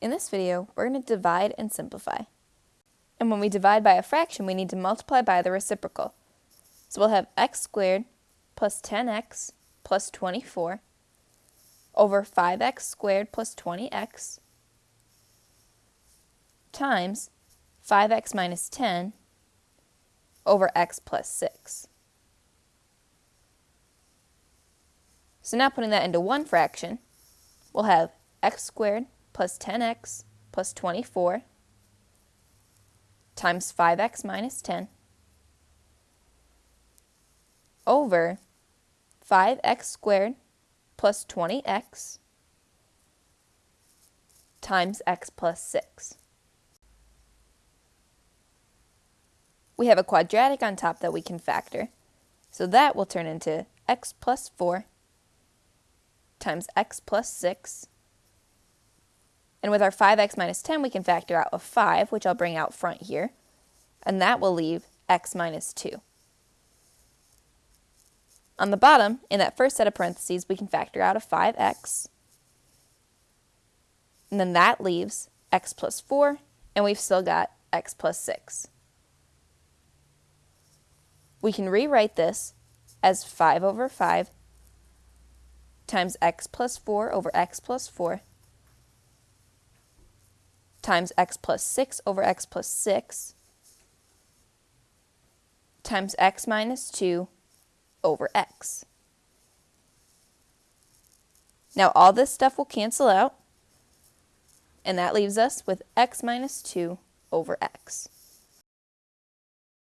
In this video, we're going to divide and simplify. And when we divide by a fraction, we need to multiply by the reciprocal. So we'll have x squared plus 10x plus 24 over 5x squared plus 20x times 5x minus 10 over x plus 6. So now putting that into one fraction, we'll have x squared plus 10x plus 24 times 5x minus 10 over 5x squared plus 20x times x plus 6. We have a quadratic on top that we can factor, so that will turn into x plus 4 times x plus 6 and with our 5x minus 10, we can factor out a 5, which I'll bring out front here. And that will leave x minus 2. On the bottom, in that first set of parentheses, we can factor out a 5x. And then that leaves x plus 4, and we've still got x plus 6. We can rewrite this as 5 over 5 times x plus 4 over x plus 4 times x plus 6 over x plus 6 times x minus 2 over x. Now all this stuff will cancel out, and that leaves us with x minus 2 over x.